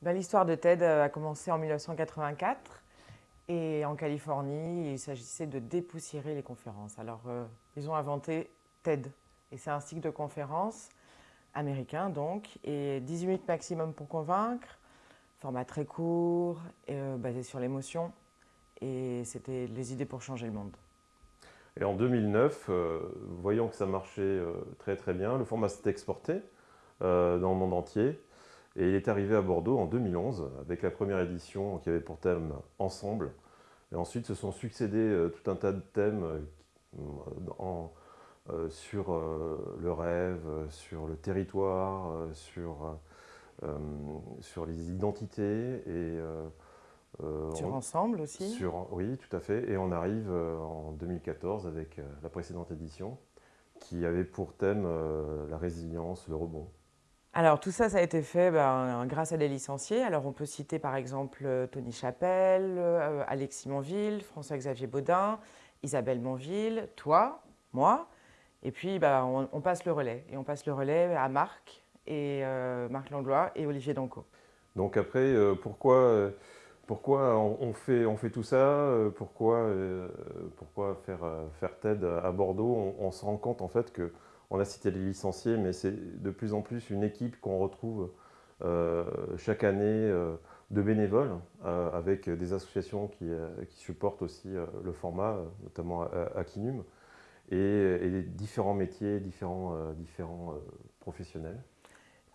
Ben, l'histoire de TED a commencé en 1984 et en Californie, il s'agissait de dépoussiérer les conférences. Alors, euh, ils ont inventé TED et c'est un cycle de conférences américain donc, et 18 minutes maximum pour convaincre, format très court, euh, basé sur l'émotion et c'était les idées pour changer le monde. Et en 2009, euh, voyant que ça marchait très très bien, le format s'est exporté dans le monde entier et il est arrivé à Bordeaux en 2011 avec la première édition qui avait pour thème Ensemble. Et ensuite se sont succédés euh, tout un tas de thèmes euh, euh, sur le rêve, sur le territoire, sur, sur les identités et sur Ensemble aussi sur, Oui, tout à fait. Et on arrive en 2014 avec la précédente édition qui avait pour thème la résilience, le rebond. Alors tout ça, ça a été fait ben, grâce à des licenciés. Alors on peut citer par exemple euh, Tony Chapelle, euh, Alexis Monville, François-Xavier Baudin, Isabelle Monville, toi, moi. Et puis ben, on, passe le relais. Et on passe le relais à Marc, et, euh, Marc Langlois et Olivier Danco. Donc après, pourquoi, pourquoi on, fait, on fait tout ça Pourquoi, pourquoi faire, faire TED à Bordeaux? On se rend compte en fait que on a cité les licenciés, mais c'est de plus en plus une équipe qu'on retrouve euh, chaque année euh, de bénévoles, euh, avec des associations qui, supportent aussi le format, notamment Akinum, et, et différents métiers, différents, professionnels.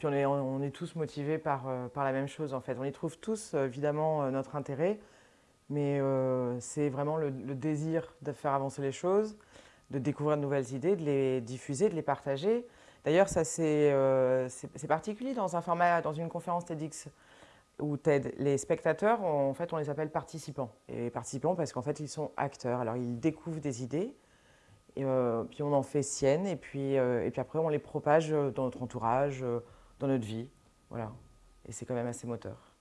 On est, tous motivés par, la même chose en fait. On y trouve tous évidemment notre intérêt, mais c'est vraiment le, désir de faire avancer les choses, de découvrir de nouvelles idées, de les diffuser, de les partager. D'ailleurs, ça c'est euh, particulier dans un format, dans une conférence TEDx ou TED. Les spectateurs, en fait, on les appelle participants. Et participants parce qu'en fait, ils sont acteurs. Alors, ils découvrent des idées, et, euh, puis on en fait sienne, et puis, euh, et puis après, on les propage dans notre entourage, dans notre vie. Voilà. Et c'est quand même assez moteur.